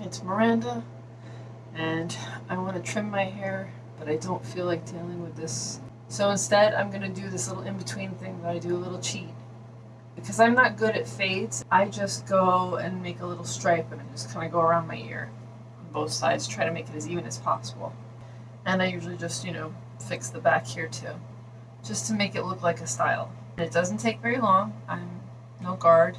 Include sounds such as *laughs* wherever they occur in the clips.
It's Miranda, and I want to trim my hair, but I don't feel like dealing with this. So instead, I'm going to do this little in-between thing that I do a little cheat. Because I'm not good at fades, I just go and make a little stripe and just kind of go around my ear on both sides, try to make it as even as possible. And I usually just, you know, fix the back here too, just to make it look like a style. And it doesn't take very long. I'm no guard.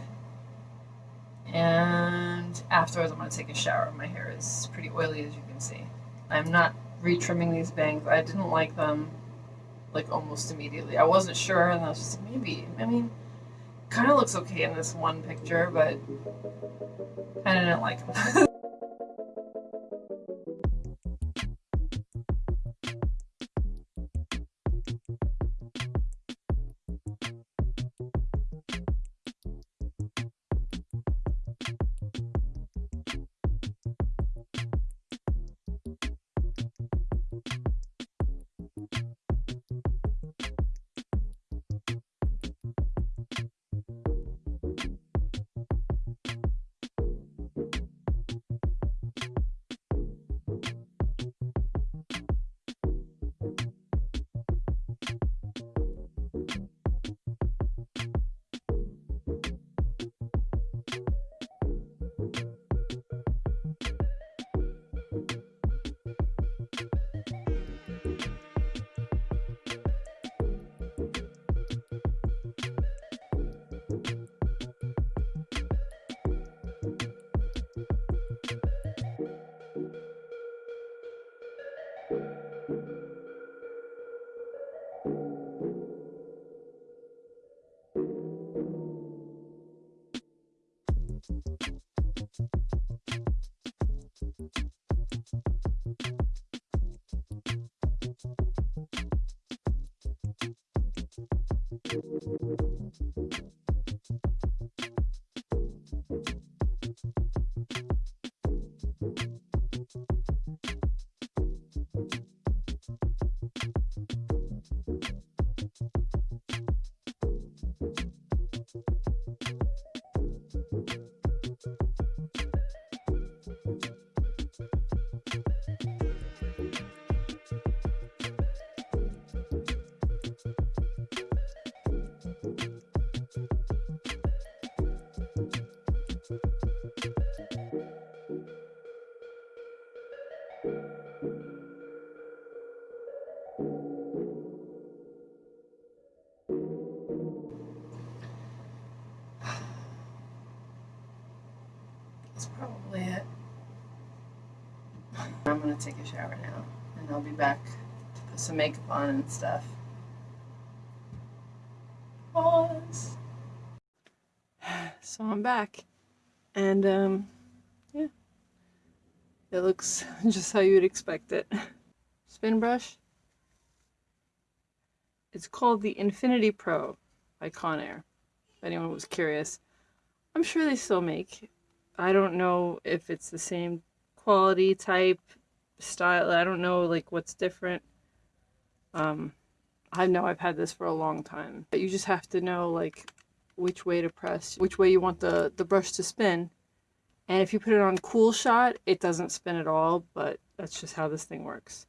And afterwards, I'm going to take a shower. My hair is pretty oily, as you can see. I'm not retrimming these bangs. I didn't like them like almost immediately. I wasn't sure, and I was just maybe. I mean, kind of looks okay in this one picture, but I didn't like them. *laughs* That's probably it. I'm gonna take a shower now, and I'll be back to put some makeup on and stuff. Pause. So I'm back, and um, yeah, it looks *laughs* just how you'd expect it. Spin brush. It's called the Infinity Pro by Conair. If anyone was curious, I'm sure they still make I don't know if it's the same quality type style. I don't know like what's different. Um, I know I've had this for a long time, but you just have to know like which way to press, which way you want the, the brush to spin. And if you put it on cool shot, it doesn't spin at all, but that's just how this thing works.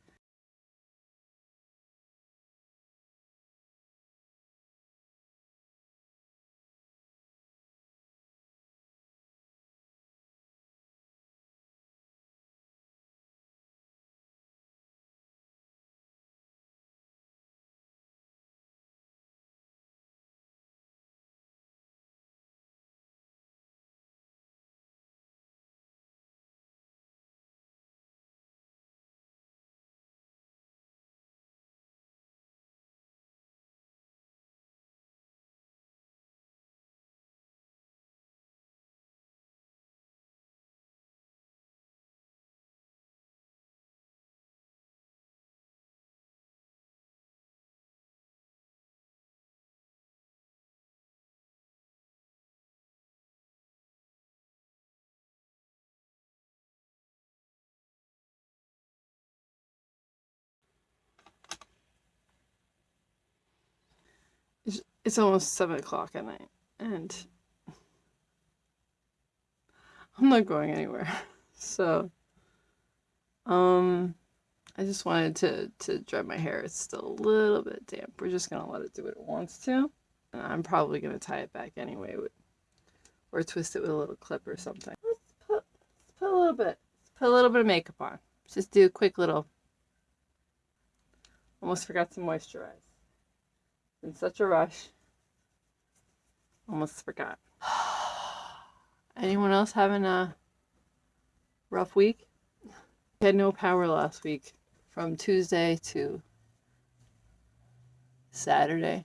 It's almost 7 o'clock at night, and I'm not going anywhere. *laughs* so, um, I just wanted to, to dry my hair. It's still a little bit damp. We're just going to let it do what it wants to. And I'm probably going to tie it back anyway with, or twist it with a little clip or something. Let's put, let's put a little bit, let's put a little bit of makeup on. Just do a quick little, almost forgot to moisturize. In such a rush. Almost forgot. *sighs* Anyone else having a rough week? I had no power last week from Tuesday to Saturday.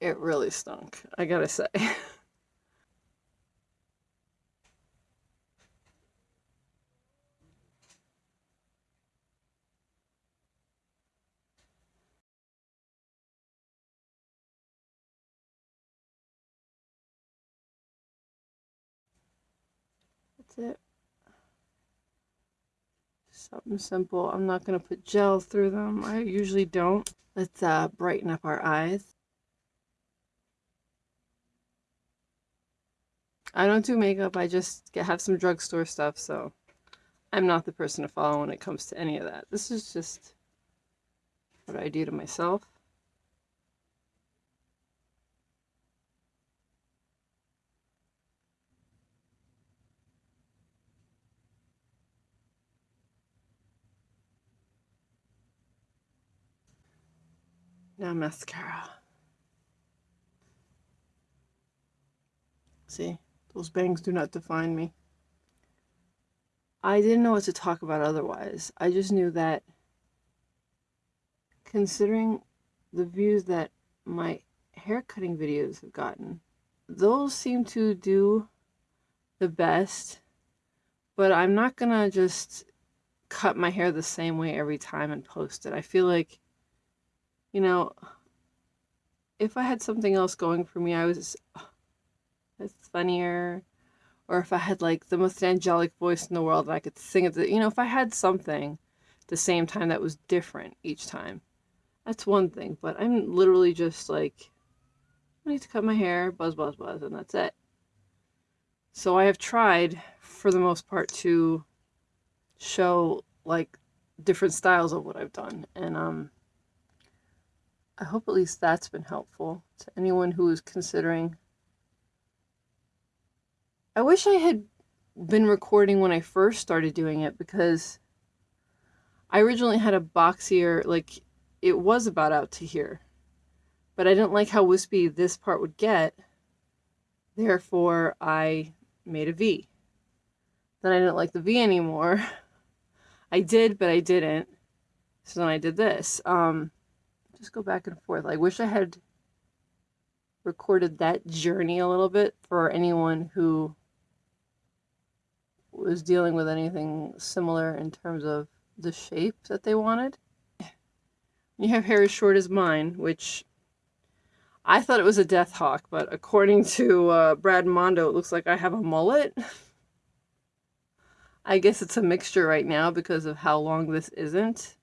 It really stunk, I gotta say. *laughs* it. Something simple. I'm not going to put gel through them. I usually don't. Let's uh, brighten up our eyes. I don't do makeup. I just get, have some drugstore stuff, so I'm not the person to follow when it comes to any of that. This is just what I do to myself. Now mascara. See, those bangs do not define me. I didn't know what to talk about otherwise. I just knew that considering the views that my hair cutting videos have gotten, those seem to do the best, but I'm not gonna just cut my hair the same way every time and post it. I feel like you know, if I had something else going for me, I was it's funnier, or if I had like the most angelic voice in the world and I could sing it, you know, if I had something the same time that was different each time, that's one thing. But I'm literally just like, I need to cut my hair, buzz, buzz, buzz, and that's it. So I have tried, for the most part, to show like different styles of what I've done, and um I hope at least that's been helpful to anyone who is considering. I wish I had been recording when I first started doing it because I originally had a boxier, like, it was about out to here. But I didn't like how wispy this part would get. Therefore, I made a V. Then I didn't like the V anymore. *laughs* I did, but I didn't. So then I did this. Um, just go back and forth. I wish I had recorded that journey a little bit for anyone who was dealing with anything similar in terms of the shape that they wanted. *laughs* You have hair as short as mine, which I thought it was a death hawk, but according to uh, Brad Mondo, it looks like I have a mullet. *laughs* I guess it's a mixture right now because of how long this isn't.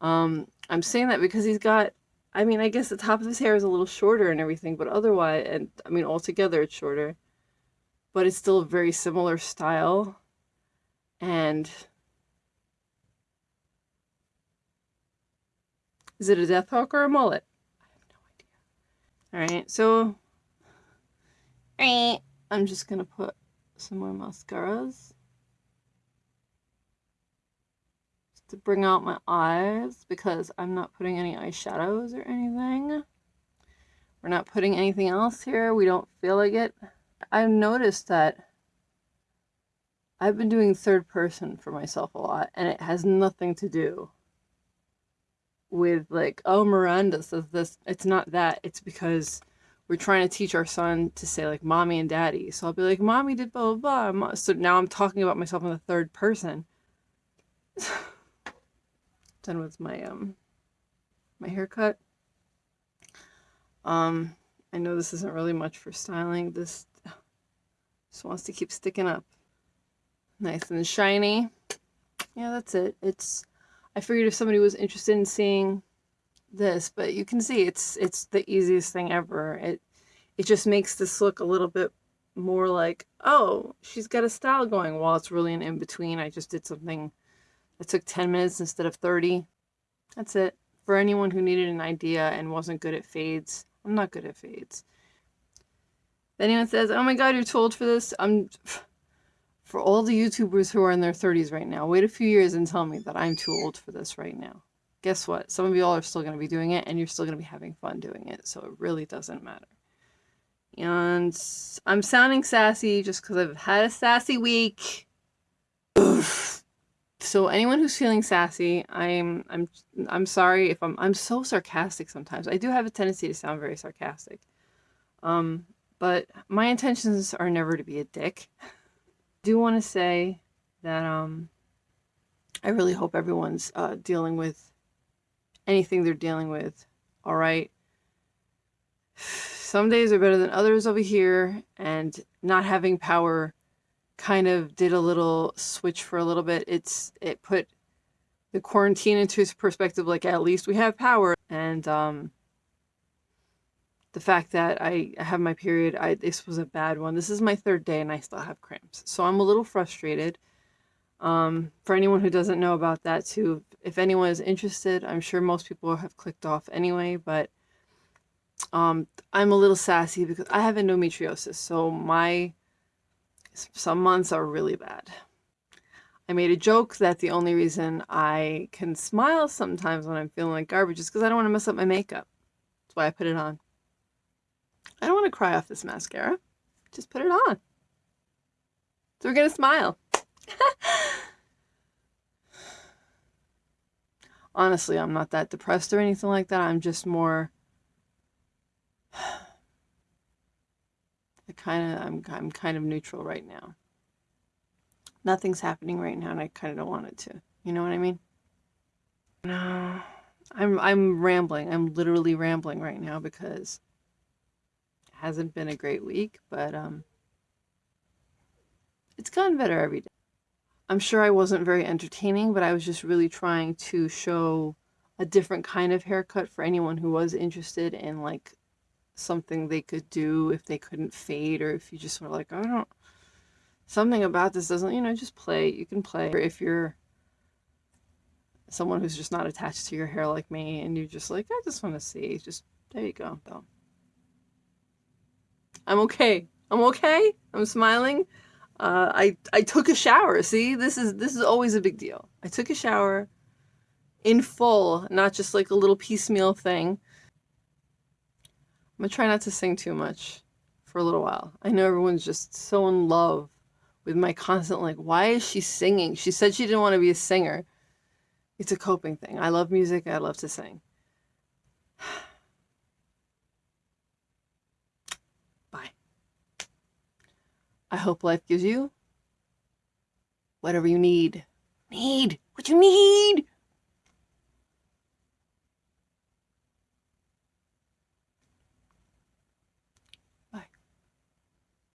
Um, I'm saying that because he's got, I mean, I guess the top of his hair is a little shorter and everything, but otherwise, and I mean, altogether it's shorter, but it's still a very similar style. And is it a death hawk or a mullet? I have no idea. All right, so I'm just going to put some more mascaras. To bring out my eyes because I'm not putting any eyeshadows or anything. We're not putting anything else here. We don't feel like it. I've noticed that I've been doing third person for myself a lot and it has nothing to do with like, oh, Miranda says this. It's not that. It's because we're trying to teach our son to say like mommy and daddy. So I'll be like, mommy did blah, blah, blah. So now I'm talking about myself in the third person. *laughs* done with my um my haircut. Um, I know this isn't really much for styling. This *sighs* just wants to keep sticking up. Nice and shiny. Yeah, that's it. It's I figured if somebody was interested in seeing this, but you can see it's it's the easiest thing ever. It it just makes this look a little bit more like, oh, she's got a style going while it's really an in between. I just did something that took 10 minutes instead of 30. That's it. For anyone who needed an idea and wasn't good at fades, I'm not good at fades. If anyone says, oh my god, you're too old for this, I'm. *sighs* For all the YouTubers who are in their 30s right now, wait a few years and tell me that I'm too old for this right now. Guess what? Some of y'all are still going to be doing it and you're still going to be having fun doing it, so it really doesn't matter. And I'm sounding sassy just because I've had a sassy week. So anyone who's feeling sassy, I'm I'm I'm sorry if I'm I'm so sarcastic sometimes. I do have a tendency to sound very sarcastic. Um, but my intentions are never to be a dick. *laughs* Do want to say that um I really hope everyone's uh, dealing with anything they're dealing with. All right *sighs* some days are better than others over here, and not having power kind of did a little switch for a little bit. It's it put the quarantine into perspective, like at least we have power, and um, the fact that I have my period, I this was a bad one. This is my third day, and I still have cramps, so I'm a little frustrated. Um, for anyone who doesn't know about that too, if anyone is interested, I'm sure most people have clicked off anyway, but um, I'm a little sassy because I have endometriosis, so my some months are really bad. I made a joke that the only reason I can smile sometimes when I'm feeling like garbage is because I don't want to mess up my makeup. That's why I put it on. I don't want to cry off this mascara. Just put it on. So we're going to smile. *laughs* Honestly, I'm not that depressed or anything like that. I'm just more kind of I'm I'm kind of neutral right now. Nothing's happening right now, and I kind of don't want it to. You know what I mean? No, I'm I'm rambling. I'm literally rambling right now because it hasn't been a great week, but um, it's gotten better every day. I'm sure I wasn't very entertaining, but I was just really trying to show a different kind of haircut for anyone who was interested in like something they could do if they couldn't fade or if you just were like, I don't, something about this doesn't, you know, just play. You can play. Or if you're someone who's just not attached to your hair like me and you're just like, I just want to see, just, there you go. So, I'm okay. I'm okay. I'm smiling. Uh, I, I took a shower. See, this is, this is always a big deal. I took a shower in full, not just like a little piecemeal thing. I'm gonna try not to sing too much for a little while. I know everyone's just so in love with my constant, like, why is she singing? She said she didn't want to be a singer. It's a coping thing. I love music, I love to sing. *sighs* Bye. I hope life gives you whatever you need. Need! What you need!